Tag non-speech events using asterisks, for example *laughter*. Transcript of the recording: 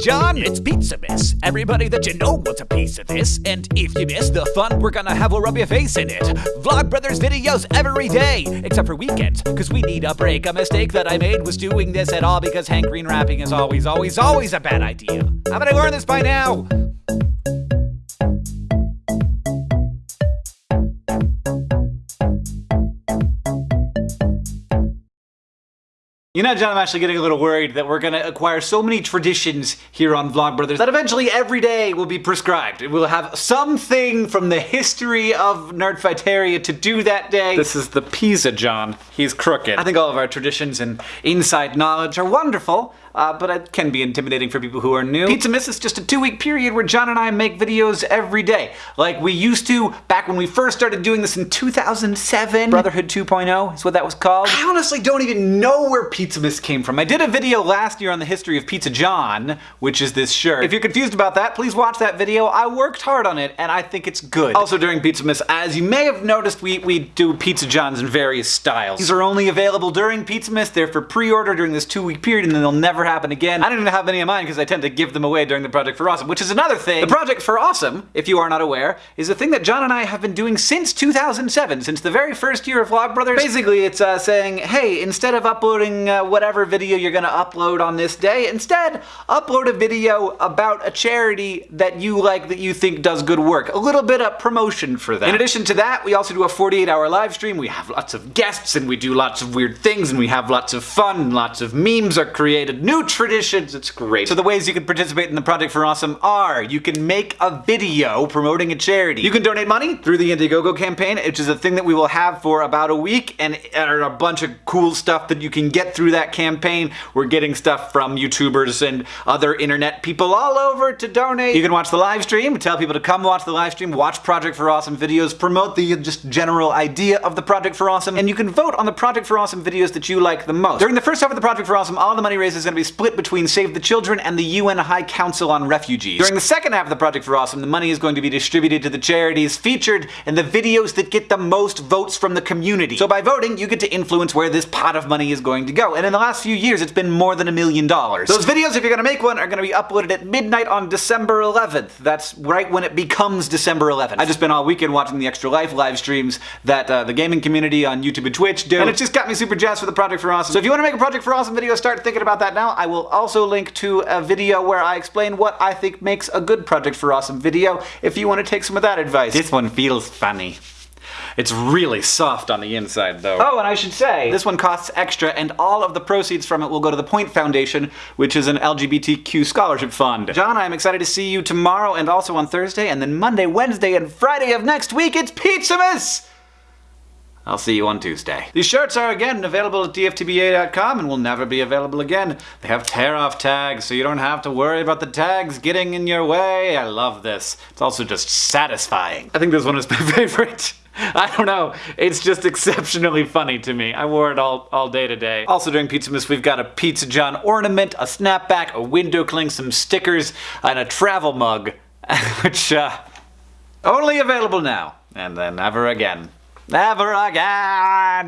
John, it's Pizza Miss. Everybody that you know wants a piece of this, and if you miss the fun we're gonna have will rub your face in it. Vlogbrothers videos every day, except for weekends, cause we need a break. A mistake that I made was doing this at all because Hank Green rapping is always, always, always a bad idea. Haven't I learn this by now? You know, John, I'm actually getting a little worried that we're gonna acquire so many traditions here on Vlogbrothers that eventually every day will be prescribed. We'll have something from the history of Nerdfighteria to do that day. This is the Pizza John. He's crooked. I think all of our traditions and inside knowledge are wonderful, uh, but it can be intimidating for people who are new. Pizzamas is just a two-week period where John and I make videos every day, like we used to back when we first started doing this in 2007. Brotherhood 2.0 is what that was called. I honestly don't even know where Pizza Miss came from. I did a video last year on the history of Pizza John, which is this shirt. If you're confused about that, please watch that video. I worked hard on it, and I think it's good. Also during Pizzamas, as you may have noticed, we, we do Pizza Johns in various styles. These are only available during Pizzamas. They're for pre-order during this two-week period, and then they'll never happen again. I don't even have any of mine because I tend to give them away during the Project for Awesome, which is another thing. The Project for Awesome, if you are not aware, is a thing that John and I have been doing since 2007, since the very first year of Vlogbrothers. Basically, it's uh, saying, hey, instead of uploading uh, whatever video you're gonna upload on this day, instead, upload a video about a charity that you like that you think does good work. A little bit of promotion for that. In addition to that, we also do a 48 hour live stream. We have lots of guests and we do lots of weird things and we have lots of fun and lots of memes are created. New traditions, it's great. So the ways you can participate in the Project for Awesome are, you can make a video promoting a charity. You can donate money through the Indiegogo campaign, which is a thing that we will have for about a week and a bunch of cool stuff that you can get through that campaign. We're getting stuff from YouTubers and other internet people all over to donate. You can watch the live stream, tell people to come watch the live stream, watch Project for Awesome videos, promote the just general idea of the Project for Awesome, and you can vote on the Project for Awesome videos that you like the most. During the first half of the Project for Awesome, all the money raised is going to be split between Save the Children and the UN High Council on Refugees. During the second half of the Project for Awesome, the money is going to be distributed to the charities featured in the videos that get the most votes from the community. So by voting, you get to influence where this pot of money is going to go. And in the last few years, it's been more than a million dollars. Those videos, if you're gonna make one, are gonna be uploaded at midnight on December 11th. That's right when it becomes December 11th. I've just been all weekend watching the Extra Life live streams that uh, the gaming community on YouTube and Twitch do, and it just got me super jazzed for the Project for Awesome. So if you want to make a Project for Awesome video, start thinking about that now. I will also link to a video where I explain what I think makes a good Project for Awesome video if you want to take some of that advice. This one feels funny. It's really soft on the inside, though. Oh, and I should say, this one costs extra, and all of the proceeds from it will go to the Point Foundation, which is an LGBTQ scholarship fund. John, I'm excited to see you tomorrow and also on Thursday, and then Monday, Wednesday, and Friday of next week, it's Pizzamas! I'll see you on Tuesday. These shirts are again available at dftba.com and will never be available again. They have tear-off tags, so you don't have to worry about the tags getting in your way. I love this. It's also just satisfying. I think this one is my *laughs* favorite. *laughs* I don't know. It's just exceptionally funny to me. I wore it all, all day today. Also during Pizzamas, we've got a Pizza John ornament, a snapback, a window cling, some stickers, and a travel mug, *laughs* which, uh, only available now. And then never again. Never again!